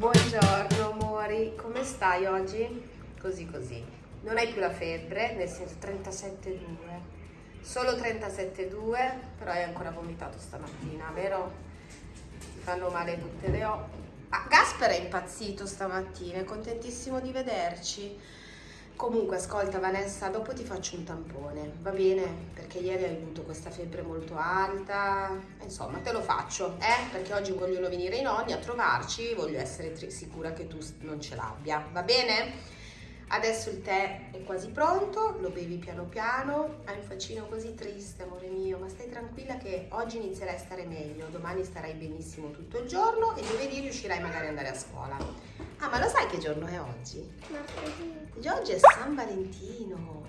Buongiorno amori, come stai oggi? Così così. Non hai più la febbre, nel senso 37,2. Solo 37,2, però hai ancora vomitato stamattina, vero? Ti fanno male tutte le o... Ah, Gasper è impazzito stamattina, è contentissimo di vederci. Comunque, ascolta Vanessa, dopo ti faccio un tampone, va bene? Perché ieri hai avuto questa febbre molto alta, insomma te lo faccio, eh? Perché oggi vogliono venire i nonni a trovarci, voglio essere sicura che tu non ce l'abbia, va bene? Adesso il tè è quasi pronto, lo bevi piano piano, hai un faccino così triste, amore mio, ma stai tranquilla che oggi inizierai a stare meglio, domani starai benissimo tutto il giorno e giovedì riuscirai magari ad andare a scuola. Ah, ma lo sai che giorno è oggi? Oggi è San Valentino,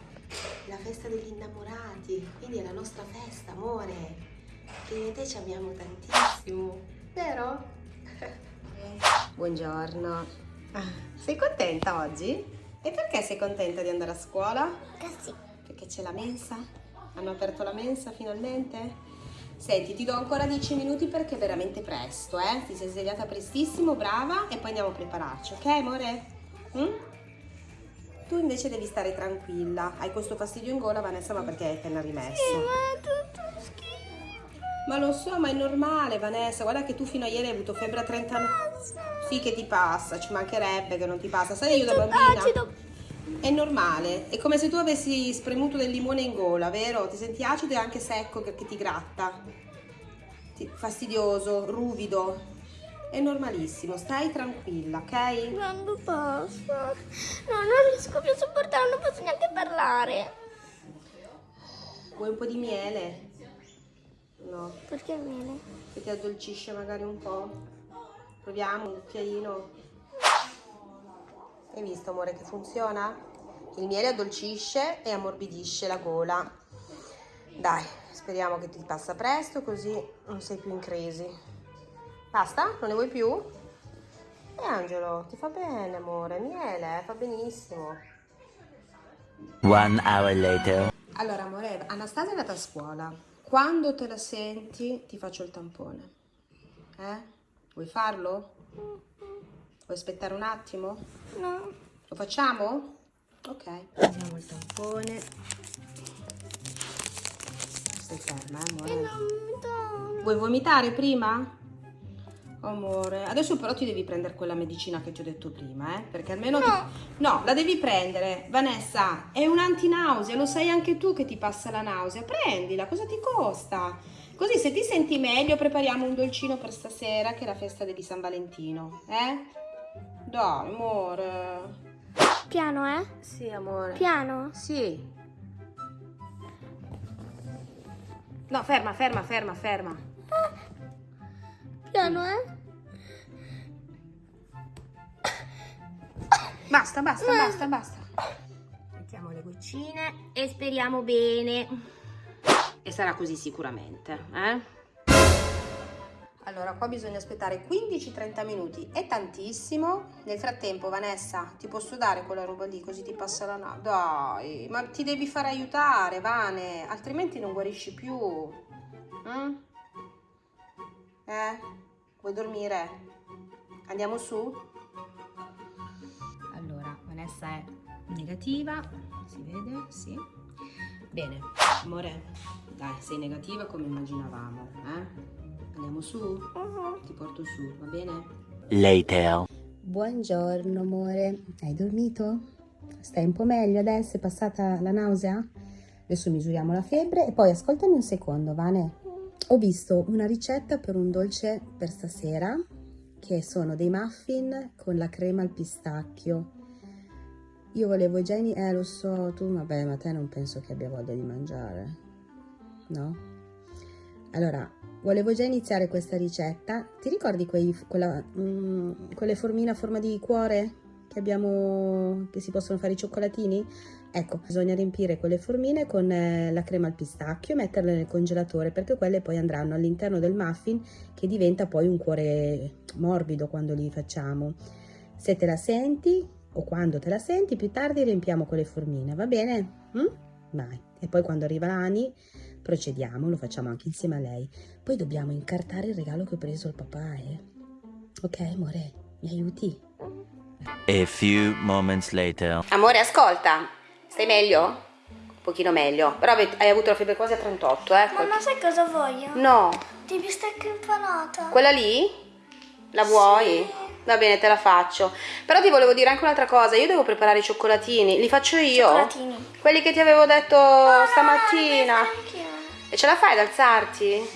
la festa degli innamorati, quindi è la nostra festa, amore, che te ci amiamo tantissimo, vero? Buongiorno. Sei contenta oggi? E perché sei contenta di andare a scuola? Così. Perché c'è la mensa? Hanno aperto la mensa finalmente? Senti, ti do ancora 10 minuti perché è veramente presto, eh? Ti sei svegliata prestissimo, brava, e poi andiamo a prepararci, ok amore? Mm? Tu invece devi stare tranquilla. Hai questo fastidio in gola, Vanessa, ma perché hai appena rimesso? Sì, ma è tutto schifo. Ma lo so, ma è normale, Vanessa. Guarda che tu fino a ieri hai avuto febbre a 39. Sì che ti passa, ci mancherebbe che non ti passa. Sai io da bambina? Acido. È normale, è come se tu avessi spremuto del limone in gola, vero? Ti senti acido e anche secco che ti gratta. Ti- Fastidioso, ruvido. È normalissimo, stai tranquilla, ok? Quando passa? No, non riesco più a sopportare, non posso neanche parlare. Vuoi un po' di miele? No, Perché viene? che ti addolcisce magari un po'. Proviamo un cucchiaino. Hai visto, amore, che funziona? Il miele addolcisce e ammorbidisce la gola. Dai, speriamo che ti passa presto così non sei più in crisi. Basta? Non ne vuoi più? E Angelo, ti fa bene, amore. Miele, eh, fa benissimo. One hour later. Allora, amore, Anastasia è andata a scuola. Quando te la senti, ti faccio il tampone. Eh? Vuoi farlo? Vuoi aspettare un attimo? No. Lo facciamo? Ok. Facciamo il tampone. Stai ferma, eh, amore. Non mi dà. Vuoi vomitare prima? Amore, adesso però ti devi prendere quella medicina che ti ho detto prima, eh? Perché almeno... ti- No. No, la devi prendere. Vanessa, è un antinausea, lo sai anche tu che ti passa la nausea. Prendila, cosa ti costa? Così se ti senti meglio prepariamo un dolcino per stasera che è la festa di San Valentino, eh? Dai, amore. Piano, eh? Sì, amore. Piano. Sì. No, ferma, ferma, ferma, ferma. Piano, eh? Basta, basta, basta, basta. Mettiamo le goccine e speriamo bene. E sarà così sicuramente, eh? Allora, qua bisogna aspettare 15-30 minuti, è tantissimo. Nel frattempo, Vanessa, ti posso dare quella roba lì così ti passa la nausea? Dai, ma ti devi fare aiutare, Vane, altrimenti non guarisci più. Mm? Eh? Vuoi dormire? Andiamo su? Allora, Vanessa è negativa, si vede? Sì. Bene, amore, dai, sei negativa come immaginavamo, eh? Andiamo su? Mhm. Ti porto su, va bene? Later. Buongiorno, amore. Hai dormito? Stai un po' meglio adesso? È passata la nausea? Adesso misuriamo la febbre e poi ascoltami un secondo, Vane. Ho visto una ricetta per un dolce per stasera che sono dei muffin con la crema al pistacchio. Io volevo già ini- eh lo so, tu vabbè, ma te non penso che abbia voglia di mangiare. No? Allora, volevo già iniziare questa ricetta. Ti ricordi quei, quella, mm, quelle formine a forma di cuore che abbiamo, che si possono fare i cioccolatini? Ecco, bisogna riempire quelle formine con eh, la crema al pistacchio e metterle nel congelatore perché quelle poi andranno all'interno del muffin che diventa poi un cuore morbido quando li facciamo. Se te la senti o quando te la senti, più tardi riempiamo con le formine, va bene? Mm? Vai. E poi quando arriva Ani procediamo, lo facciamo anche insieme a lei. Poi dobbiamo incartare il regalo che ho preso al papà, eh? Ok, amore? Mi aiuti? A few moments later. Amore, ascolta. Stai meglio? Un pochino meglio. Però hai avuto la febbre quasi a 38, eh? Mamma, sai cosa voglio? No. Di bistecca impanata. Quella lì? La vuoi? Va bene, te la faccio. Però ti volevo dire anche un'altra cosa. Io devo preparare i cioccolatini. Li faccio io? Cioccolatini. Quelli che ti avevo detto stamattina. Anch'io. E ce la fai ad alzarti?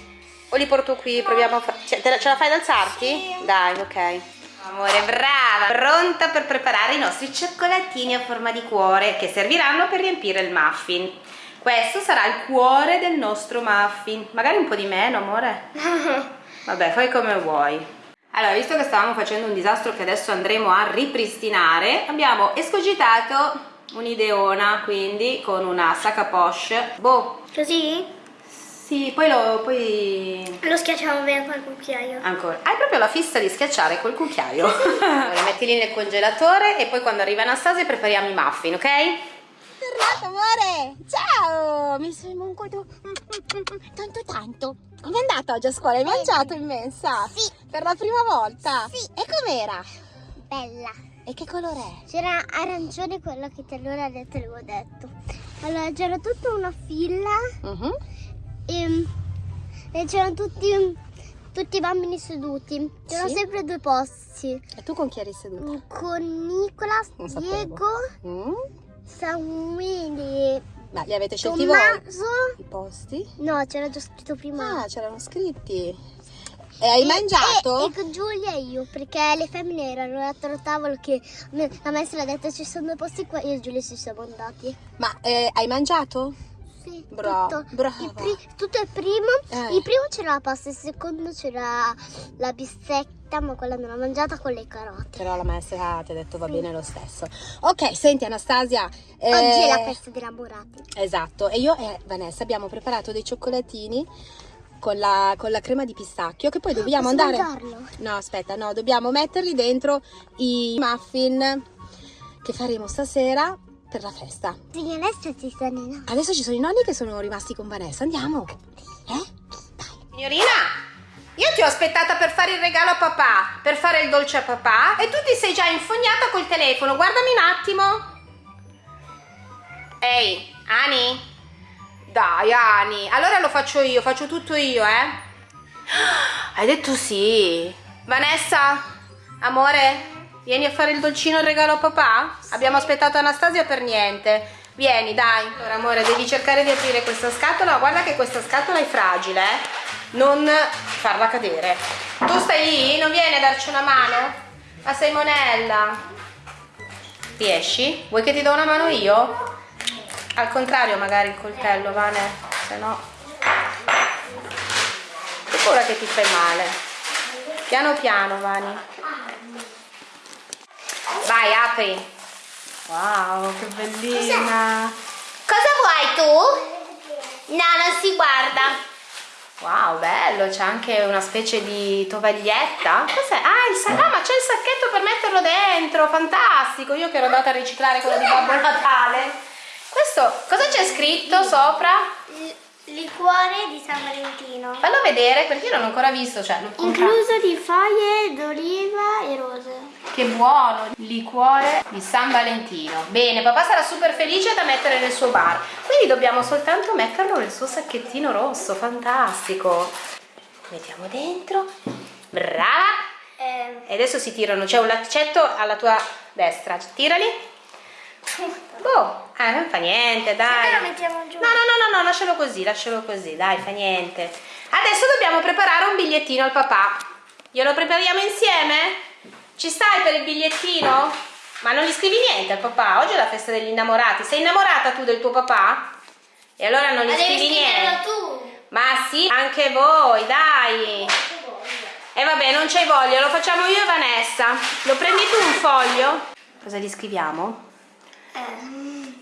O li porto qui? Proviamo a fa- cioè, ce la fai ad alzarti? Sì. Dai, ok. Amore, brava! Pronta per preparare i nostri cioccolatini a forma di cuore che serviranno per riempire il muffin. Questo sarà il cuore del nostro muffin. Magari un po' di meno, amore. Vabbè, fai come vuoi. Allora, visto che stavamo facendo un disastro che adesso andremo a ripristinare, abbiamo escogitato un'ideona, quindi con una sacca poche. Boh, Così? Sì, poi lo... poi... Lo schiacciamo bene col cucchiaio. Ancora. Hai proprio la fissa di schiacciare col cucchiaio. allora, mettili nel congelatore e poi quando arriva Anastasia prepariamo i muffin, ok? Tornato amore! Ciao! Mi sono mancato tanto tanto. Come è andata oggi a scuola? Hai mangiato in mensa? Sì. Per la prima volta? Sì. E com'era? Bella. E che colore è? C'era arancione quello che te l'ora detto l'avevo detto. Allora c'era tutta una fila Mhm. E, e c'erano tutti, tutti i bambini seduti. C'erano Sì. sempre due posti. E tu con chi eri seduta? Con Nicola, Non. Diego, Mm? Samuele, Ma li avete scelti voi? Tommaso. I posti? No, c'era già scritto prima. Ah, c'erano scritti. E hai mangiato? E, e con Giulia e io, perché le femmine erano all'altro tavolo che la maestra ha detto ci sono due posti qua, io e Giulia ci siamo andati. Ma eh, hai mangiato? Sì, Bra- tutto. brava. Il pri- tutto il primo, Eh. il primo c'era la pasta, il secondo c'era la bistecca, ma quella non l'ho mangiata con le carote. Però la maestra ti ha detto va bene lo stesso. Ok, senti Anastasia. eh, Oggi è la festa dei innamorati. Esatto, e io e Vanessa abbiamo preparato dei cioccolatini con la, con la crema di pistacchio che poi dobbiamo Posso andare... mangiarlo? No, aspetta, no, dobbiamo metterli dentro i muffin che faremo stasera per la festa. Sì, adesso ci sono i nonni. Adesso ci sono i nonni che sono rimasti con Vanessa, andiamo. Eh? Dai. Signorina, io ti ho aspettata per fare il regalo a papà, per fare il dolce a papà e tu ti sei già infognata col telefono. Guardami un attimo. Ehi, Ani? Dai, Ani. Allora lo faccio io, faccio tutto io, eh? Hai detto sì. Vanessa, amore, vieni a fare il dolcino il regalo a papà? Abbiamo aspettato Anastasia per niente. Vieni, dai. Allora, amore, devi cercare di aprire questa scatola. Guarda che questa scatola è fragile, eh? Non farla cadere. Tu stai lì? Non vieni a darci una mano? Ma sei monella. Riesci? Vuoi che ti do una mano io? Al contrario, magari il coltello, Vane, se no. Sicura che ti fai male. Piano piano, Vani. Vai, apri. Wow, che bellina. Cosa vuoi tu? No, non si guarda. Wow, bello, c'è anche una specie di tovaglietta. Cos'è? Ah, il sa- ah, ma c'è il sacchetto per metterlo dentro, fantastico. Io che ero andata a riciclare quello di Babbo Natale. Questo, cosa c'è scritto sopra? Liquore di San Valentino. Fallo vedere perché io non ho ancora visto, cioè, l'ho. Incluso di foglie d'oliva e rose. Che buono, liquore di San Valentino. Bene, papà sarà super felice da mettere nel suo bar. Quindi dobbiamo soltanto metterlo nel suo sacchettino rosso, fantastico. Mettiamo dentro. Brava. Eh, E adesso si tirano, c'è un laccetto alla tua destra. Tirali. Boh, eh, non fa niente, dai. lo mettiamo giù. No, no, no, no, no, lascialo così, lascialo così, dai, fa niente. Adesso dobbiamo preparare un bigliettino al papà. Glielo prepariamo insieme? Ci stai per il bigliettino? Ma non gli scrivi niente al papà? Oggi è la festa degli innamorati. Sei innamorata tu del tuo papà? E allora non gli Ma scrivi niente. tu. Ma sì, anche voi, dai. E vabbè, non c'hai voglia, lo facciamo io e Vanessa. Lo prendi tu un foglio? Cosa gli scriviamo? Eh,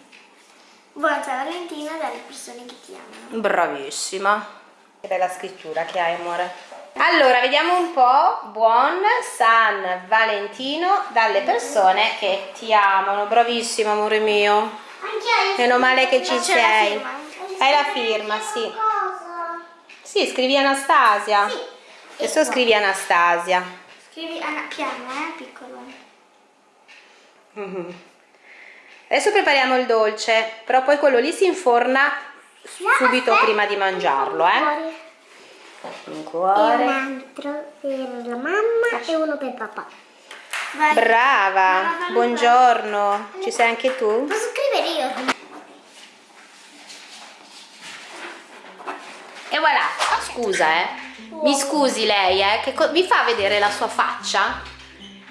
buona San Valentino dalle persone che ti amano. Bravissima. Che bella scrittura che hai, amore. Allora, vediamo un po'. Buon San Valentino dalle persone che ti amano. Bravissima, amore mio. Meno male che ci sei. Hai la firma, sì. Sì, scrivi Anastasia. Sì. Adesso scrivi Anastasia. Scrivi ah, piano, eh, piccolo. Mhm. Adesso prepariamo il dolce, però poi quello lì si inforna subito prima di mangiarlo, eh. Cuore. Un E cuore. un altro per la mamma e uno per papà. Vai. Brava, buongiorno. Ci sei anche tu? Posso scrivere io? E voilà, scusa eh, mi scusi lei eh, che mi fa vedere la sua faccia?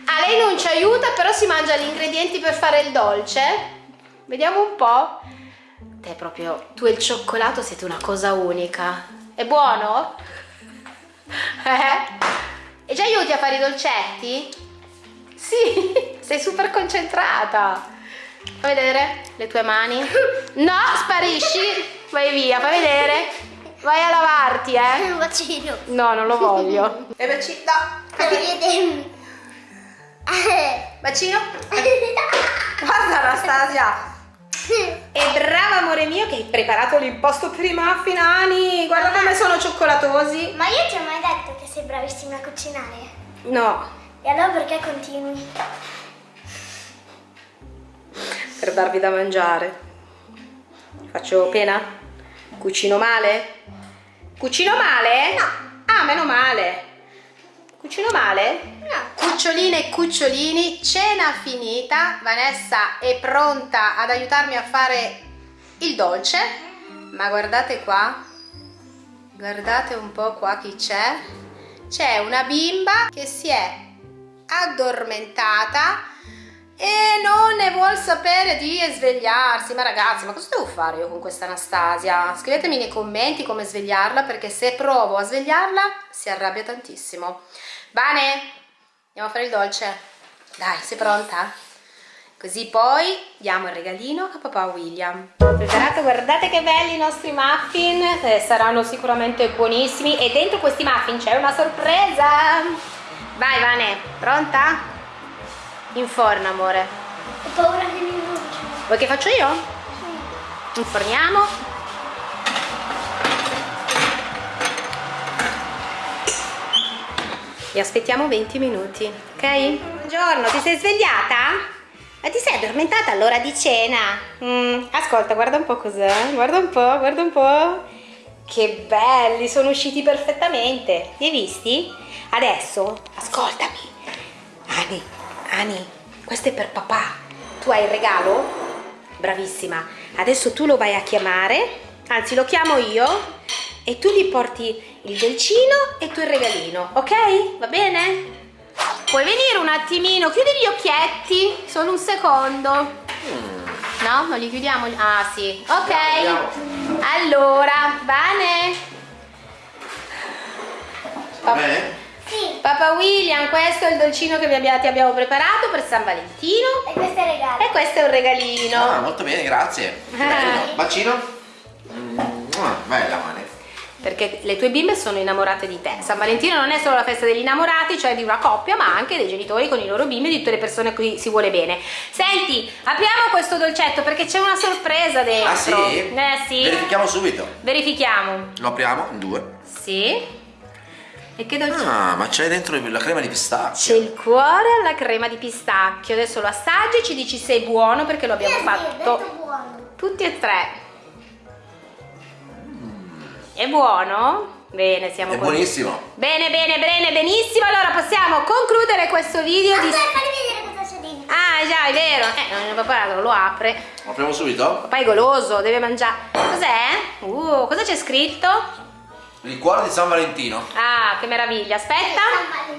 Ah, lei non ci aiuta però si mangia gli ingredienti per fare il dolce? Vediamo un po'. Te proprio, tu e il cioccolato siete una cosa unica. È buono? Eh? E ci aiuti a fare i dolcetti? Sì, sei super concentrata. Fai vedere le tue mani. No, sparisci. Vai via, fai vedere. Vai a lavarti, eh. Un bacino. No, non lo voglio. E bacino, no. Per vedere. Bacino. Guarda Anastasia. E brava amore mio che hai preparato l'impasto per i muffin, Ani. Guarda come sono cioccolatosi. Ma io ti ho mai detto che sei bravissima a cucinare? No, E allora perché continui? per darvi da mangiare. Faccio pena? Cucino male? Cucino male? No. Ah, meno male. Cucino male? No. Cuccioline e cucciolini, cena finita. Vanessa è pronta ad aiutarmi a fare il dolce. Ma guardate qua. Guardate un po' qua chi c'è. C'è una bimba che si è addormentata e non ne vuol sapere di svegliarsi. Ma ragazzi, ma cosa devo fare io con questa Anastasia? Scrivetemi nei commenti come svegliarla perché se provo a svegliarla si arrabbia tantissimo. Bane, andiamo a fare il dolce. Dai, sei pronta? Così poi diamo il regalino a papà William. Preparato, guardate che belli i nostri muffin, eh, saranno sicuramente buonissimi e dentro questi muffin c'è una sorpresa. Vai Vane, pronta? Inforna amore. Ho paura che mi bruci. Vuoi che faccio io? Inforniamo. E aspettiamo 20 minuti, ok? Buongiorno, ti sei svegliata? Ma ti sei addormentata all'ora di cena? Mm, ascolta, guarda un po' cos'è. Guarda un po', guarda un po'. Che belli, sono usciti perfettamente. Li hai visti? Adesso, ascoltami. Ani, questo è per papà. Tu hai il regalo? Bravissima. Adesso tu lo vai a chiamare, anzi lo chiamo io e tu gli porti il dolcino e tu il regalino, ok? Va bene? Puoi venire un attimino, chiudi gli occhietti, solo un secondo. No, non li chiudiamo? Ah sì, ok. Allora, Vane. Pa- Bene? Papa William, questo è il dolcino che vi abbia- ti abbiamo preparato per San Valentino E questo è il regalo. e questo è un regalino. Ah, molto bene, grazie. Ah. Bacino? Mm, ah, bella mane. Perché le tue bimbe sono innamorate di te. San Valentino non è solo la festa degli innamorati, cioè di una coppia, ma anche dei genitori con i loro bimbi e di tutte le persone a cui si vuole bene. Senti, apriamo questo dolcetto perché c'è una sorpresa dentro. Ah sì? Eh sì. Verifichiamo subito. Verifichiamo. Lo apriamo in due. Sì. E che dolcetto? Ah, ma c'è dentro la crema di C'è pistacchio. il cuore alla crema di pistacchio. Adesso lo assaggi e ci dici se è buono perché lo abbiamo Sì, sì, ho fatto detto buono. tutti e tre. È buono? Bene, siamo È contenti. buonissimo. Bene, bene, bene, benissimo. Allora possiamo concludere questo video di... Aspetta, fammi vedere cosa c'è dentro. Ah, già, è vero. Eh, non ne preparato, lo apre. Lo apriamo subito? Papà è goloso, deve mangiare. Cos'è? Uh, cosa c'è scritto? Il cuore di San Valentino. Ah, che meraviglia. Aspetta.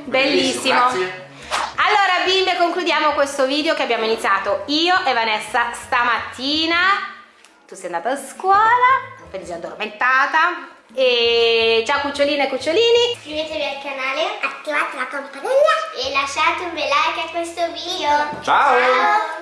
Bellissimo, Bellissimo. Grazie. Allora, bimbe, concludiamo questo video che abbiamo iniziato io e Vanessa stamattina. Tu sei andata a scuola, poi sei addormentata. E ciao cuccioline e cucciolini. Iscrivetevi al canale, attivate la campanella e lasciate un bel like a questo video. Ciao. Ciao.